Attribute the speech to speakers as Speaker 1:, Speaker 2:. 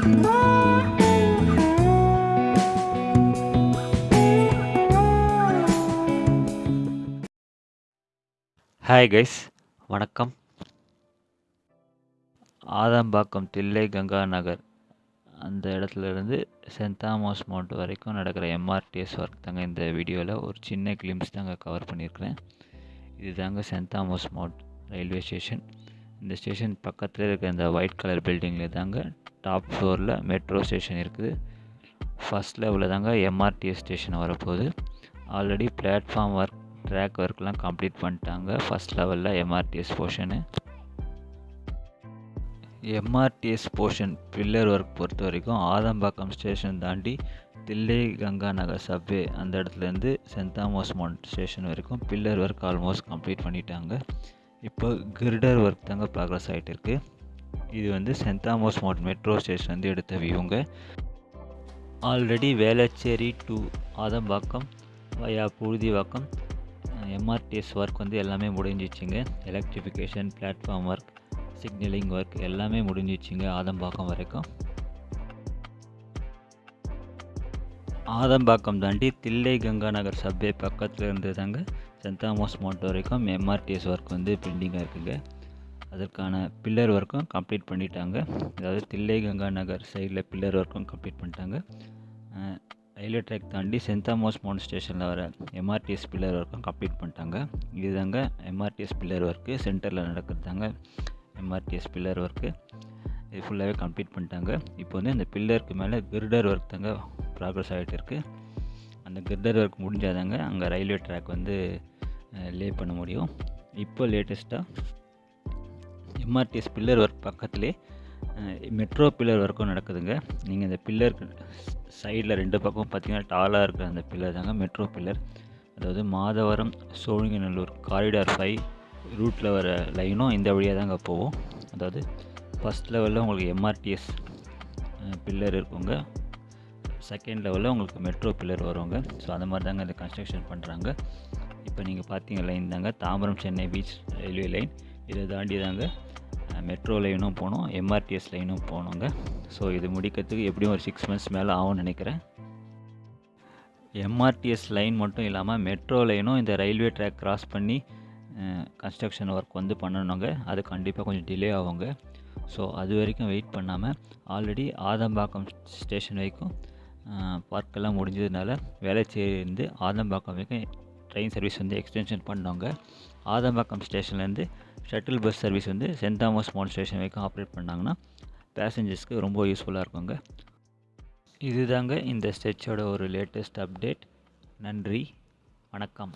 Speaker 1: Hi guys வணக்கம். ஆதம்பாக்கம் தில்லை கங்கா நகர் அந்த இடத்துலேருந்து சென்ட் தாமஸ் மவுண்ட் வரைக்கும் நடக்கிற எம்ஆர்டிஎஸ் ஒர்க் தாங்க இந்த வீடியோவில் ஒரு சின்ன கிளிம்ஸ் தாங்க கவர் பண்ணியிருக்கிறேன் இது தாங்க send Thomas mount railway station. இந்த ஸ்டேஷன் பக்கத்தில் இருக்கிற இந்த ஒயிட் கலர் பில்டிங்கில் தாங்க டாப் ஃப்ளோரில் மெட்ரோ ஸ்டேஷன் இருக்குது. ஃபஸ்ட் லெவலில் தாங்க எம்ஆர்டிஎஸ் ஸ்டேஷன் வரப்போகுது. ஆல்ரெடி பிளாட்ஃபார்ம் ஒர்க் ட்ராக் ஒர்க்லாம் கம்ப்ளீட் பண்ணிட்டாங்க. ஃபஸ்ட் லெவலில் MRTS portion. MRTS portion pillar work பொறுத்த வரைக்கும் ஆதம்பாக்கம் ஸ்டேஷன் தாண்டி தில்லை கங்கா நகர் சப்வே அந்த இடத்துலேருந்து சென்ட் தாமஸ் மவுண்ட் ஸ்டேஷன் வரைக்கும் பில்லர் ஒர்க் ஆல்மோஸ்ட் கம்ப்ளீட் பண்ணிட்டாங்க. இப்போ கிரிடர் ஒர்க் தாங்க ப்ராக்ரஸ் ஆகிட்டு இருக்குது இது வந்து சென்தாமோஸ் மோட் மெட்ரோ ஸ்டேஷன் வந்து எடுத்த வியூங்க. Already Velachery to Adambakkam via Puzhuthivakkam MRTS work வந்து எல்லாமே முடிஞ்சிச்சுங்க. Electrification platform work signalling work எல்லாமே முடிஞ்சிச்சுங்க ஆதம்பாக்கம் வரைக்கும். ஆதம்பாக்கம் தாண்டி தில்லை கங்கா நகர் சப்வே பக்கத்தில் இருந்து தாங்க சென்தாமோஸ் தாமஸ் வரைக்கும் எம்ஆர்டிஎஸ் ஒர்க் வந்து பெண்டிங்காக இருக்குங்க. அதற்கான பில்லர் ஒர்க்கும் கம்ப்ளீட் பண்ணிட்டாங்க. அதாவது தில்லை கங்கா நகர் சைடில் பில்லர் ஒர்க்கும் கம்ப்ளீட் பண்ணிட்டாங்க. ரயில்வே ட்ராக் தாண்டி சென்தாமோஸ் மவுண்ட் ஸ்டேஷனில் வர எம்ஆர்டிஎஸ் பில்லர் ஒர்க்கும் கம்ப்ளீட் பண்ணிட்டாங்க. இதுதாங்க எம்ஆர்டிஎஸ் பில்லர் ஒர்க்கு சென்டரில் நடக்கிறது தாங்க எம்ஆர்டிஎஸ் பில்லர் ஒர்க்கு இது ஃபுல்லாகவே கம்ப்ளீட் பண்ணிட்டாங்க. இப்போ வந்து இந்த பில்லருக்கு மேலே கிர்டர் ஒர்க் தாங்க ப்ராக்ரஸ் ஆகிட்டு இருக்குது அந்த கிர்டர் ஒர்க் முடிஞ்சாதாங்க அங்கே ரயில்வே ட்ராக் வந்து லே பண்ண முடியும். இப்போ லேட்டஸ்ட்டாக எம்ஆர்டிஎஸ் பில்லர் ஒர்க் பக்கத்துலேயே மெட்ரோ பில்லர் ஒர்க்கும் நடக்குதுங்க. நீங்கள் இந்த பில்லருக்கு சைடில் ரெண்டு பக்கம் பார்த்தீங்கன்னா டாலாக இருக்கிற அந்த பில்லர் தாங்க மெட்ரோ பில்லர் அதாவது மாதவரம் சோழிங்கநல்லூர் காரிடார் ஃபைவ் ரூட்டில் வர லைனும் இந்த வழியாக தாங்க போவோம் அதாவது ஃபஸ்ட் லெவலில் உங்களுக்கு எம்ஆர்டிஎஸ் பில்லர் இருக்குங்க. செகண்ட் லெவலில் உங்களுக்கு மெட்ரோ பில்லர் வருவாங்க ஸோ அந்த மாதிரி தாங்க இந்த கன்ஸ்ட்ரக்ஷன் பண்ணுறாங்க இப்போ நீங்கள் பார்த்தீங்க லைன் தாங்க. Tambaram Chennai beach railway line இதை தாண்டி தாங்க மெட்ரோ லைனும் போனோம் எம்ஆர்டிஎஸ் லைனும் போனோங்க ஸோ இது முடிக்கிறதுக்கு எப்படியும் ஒரு சிக்ஸ் மந்த்ஸ் மேலே ஆகும்னு நினைக்கிறேன். எம்ஆர்டிஎஸ் லைன் மட்டும் இல்லாமல் மெட்ரோ லைனும் இந்த ரயில்வே ட்ராக் கிராஸ் பண்ணி கன்ஸ்ட்ரக்ஷன் ஒர்க் வந்து பண்ணணுங்க. அது கண்டிப்பாக கொஞ்சம் டிலே ஆகுங்க. ஸோ அது வரைக்கும் வெயிட் பண்ணாமல் ஆல்ரெடி ஆதம்பாக்கம் ஸ்டேஷன் வரைக்கும் பார்க்கெல்லாம் முடிஞ்சதுனால வேளச்சேரியிலேருந்து ஆதம்பாக்கம் வரைக்கும் ட்ரெயின் சர்வீஸ் வந்து எக்ஸ்டென்ஷன் பண்ணவங்க ஆதம்பாக்கம் ஸ்டேஷன்லேருந்து ஷட்டில் பஸ் சர்வீஸ் வந்து சென்ட் தாமஸ் மவுண்ட் ஸ்டேஷன் வரைக்கும் ஆப்ரேட் பண்ணாங்கன்னா பேசஞ்சர்ஸ்க்கு ரொம்ப யூஸ்ஃபுல்லாக இருக்குங்க. இதுதாங்க இந்த ஸ்டெச்சோட ஒரு லேட்டஸ்ட் அப்டேட். நன்றி. வணக்கம்.